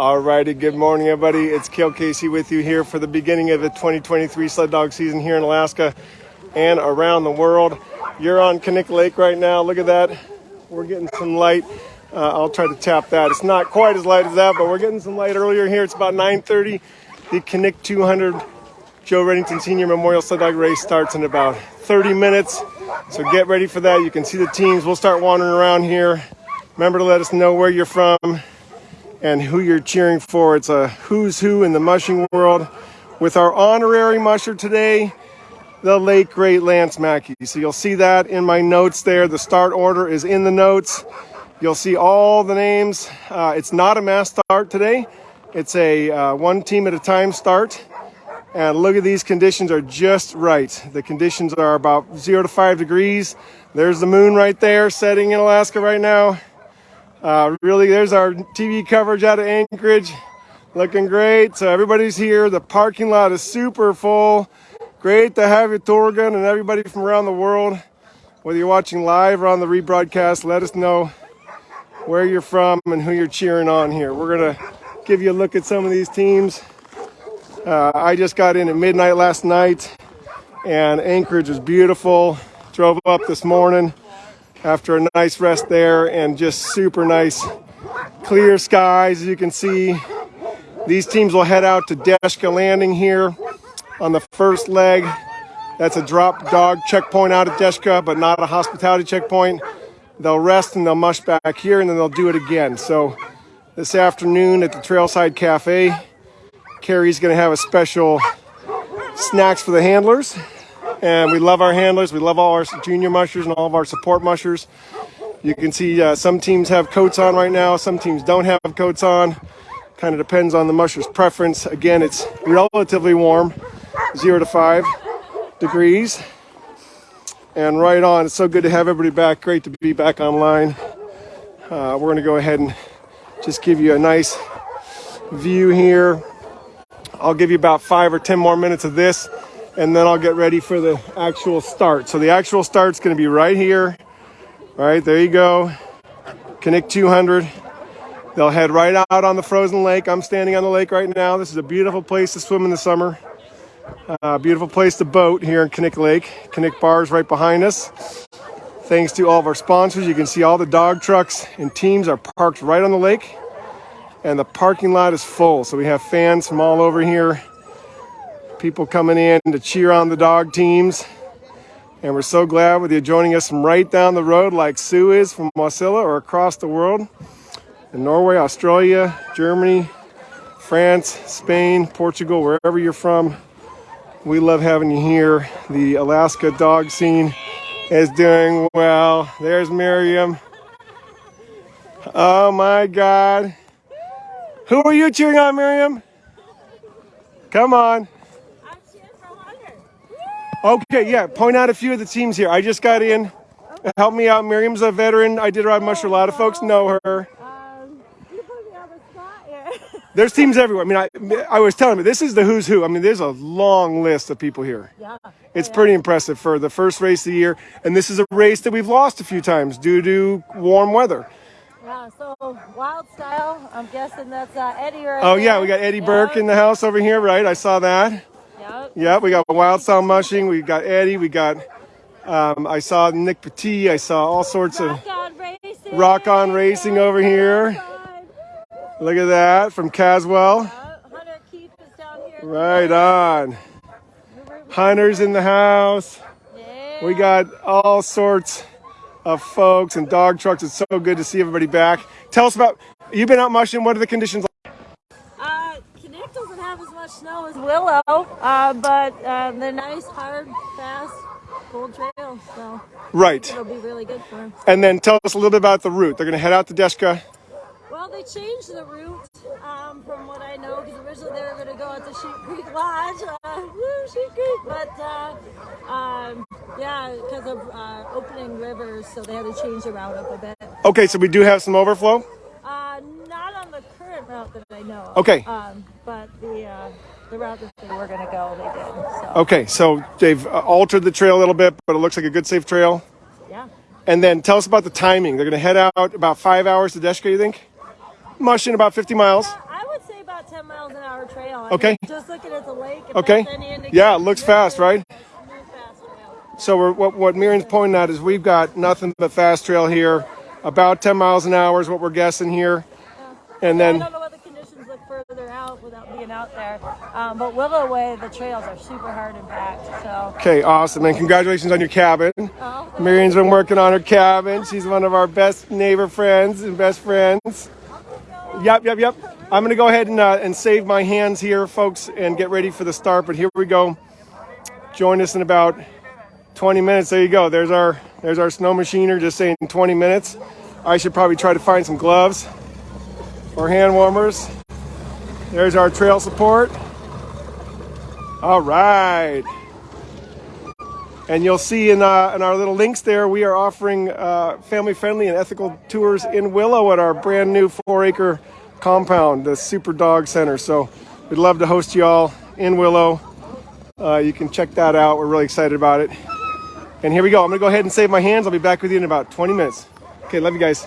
Alrighty, good morning, everybody. It's Cale Casey with you here for the beginning of the 2023 sled dog season here in Alaska and around the world. You're on Knik Lake right now. Look at that. We're getting some light. Uh, I'll try to tap that. It's not quite as light as that, but we're getting some light earlier here. It's about 9:30. The Knik 200 Joe Redington Senior Memorial Sled Dog Race starts in about 30 minutes. So get ready for that. You can see the teams. We'll start wandering around here. Remember to let us know where you're from and who you're cheering for. It's a who's who in the mushing world. With our honorary musher today, the late great Lance Mackey. So you'll see that in my notes there. The start order is in the notes. You'll see all the names. Uh, it's not a mass start today. It's a uh, one team at a time start. And look at these conditions are just right. The conditions are about zero to five degrees. There's the moon right there setting in Alaska right now. Uh, really, there's our TV coverage out of Anchorage. Looking great. So everybody's here. The parking lot is super full. Great to have you, Torgan, and everybody from around the world. Whether you're watching live or on the rebroadcast, let us know where you're from and who you're cheering on here. We're going to give you a look at some of these teams. Uh, I just got in at midnight last night, and Anchorage was beautiful. Drove up this morning after a nice rest there and just super nice clear skies. As you can see these teams will head out to Deshka landing here on the first leg. That's a drop dog checkpoint out at Deshka but not a hospitality checkpoint. They'll rest and they'll mush back here and then they'll do it again. So this afternoon at the trailside cafe carrie's to have a special snacks for the handlers and we love our handlers. We love all our junior mushers and all of our support mushers. You can see uh, some teams have coats on right now. Some teams don't have coats on. Kind of depends on the musher's preference. Again, it's relatively warm, zero to five degrees. And right on, it's so good to have everybody back. Great to be back online. Uh, we're gonna go ahead and just give you a nice view here. I'll give you about five or 10 more minutes of this and then I'll get ready for the actual start. So the actual start's gonna be right here. All right, there you go. Knik 200. They'll head right out on the frozen lake. I'm standing on the lake right now. This is a beautiful place to swim in the summer. Uh, beautiful place to boat here in Knik Lake. Knik Bar is right behind us. Thanks to all of our sponsors, you can see all the dog trucks and teams are parked right on the lake. And the parking lot is full. So we have fans from all over here people coming in to cheer on the dog teams. And we're so glad with you joining us from right down the road like Sue is from Wasilla or across the world. In Norway, Australia, Germany, France, Spain, Portugal, wherever you're from. We love having you here. The Alaska dog scene is doing well. There's Miriam. Oh my God. Who are you cheering on, Miriam? Come on. Okay, yeah. Point out a few of the teams here. I just got in. Help me out. Miriam's a veteran. Iditarod musher. A lot of folks know her. Um, there's teams everywhere. I mean, I, I was telling you, this is the who's who. I mean, there's a long list of people here. Yeah. It's pretty impressive for the first race of the year. And this is a race that we've lost a few times due to warm weather. Yeah, so Wild Style, I'm guessing that's uh, Eddie right Oh, there. yeah, we got Eddie Burke in the house over here, right? I saw that. Yep. Yeah, we got Wild Sound Mushing. We got Eddie. We got, um, I saw Nick Petit. I saw all sorts of Rock on racing. rock on racing over here. Rock. Look at that from Caswell. Hunter Keith is down here. Right on. Hunter's in the house. Yeah. We got all sorts of folks and dog trucks. It's so good to see everybody back. Tell us about, you've been out mushing. What are the conditions like? Uh, Knik doesn't have as much snow is Willow, uh, but uh, they're nice, hard, fast, cold trails. So Right. it'll be really good for them. And then tell us a little bit about the route. They're going to head out to Deshka. Well, they changed the route um, from what I know because originally they were going to go out to Sheep Creek Lodge. Uh, woo, Sheep Creek. But uh, um, yeah, because of uh, opening rivers, so they had to change the route up a bit. Okay, so we do have some overflow. Uh, not on the current route that I know of. Okay. Um, but the uh, the route that they were going to go, they did. So Okay, so they've uh, altered the trail a little bit, but it looks like a good, safe trail. yeah. And then tell us about the timing. They're going to head out about five hours to Deshka, you think? Mushing about 50 miles. I would say about 10 miles an hour trail. I Okay. mean, just looking at the lake. Okay. Yeah, it looks fast, right? Fast. So we're, what, what Miriam's pointing at is we've got nothing but fast trail here, about 10 miles an hour is what we're guessing here. And I then, don't know what the conditions look further out without being out there. Um, but Willow Way, the trails are super hard and packed. So, okay, awesome. And congratulations on your cabin. oh, Miriam's been working on her cabin. She's one of our best neighbor friends and best friends. Yep, yep, yep. I'm going to go ahead and, uh, and save my hands here, folks, and get ready for the start. But here we go. Join us in about 20 minutes. There you go. There's our there's our snow machiner just saying 20 minutes. I should probably try to find some gloves or hand warmers. There's our trail support. All right. And you'll see in, uh, in our little links there, we are offering uh, family friendly and ethical tours in Willow at our brand new four acre compound, the Super Dog Center. So we'd love to host you all in Willow. Uh, you can check that out. We're really excited about it. And here we go. I'm to go ahead and save my hands. I'll be back with you in about 20 minutes. Okay, love you guys.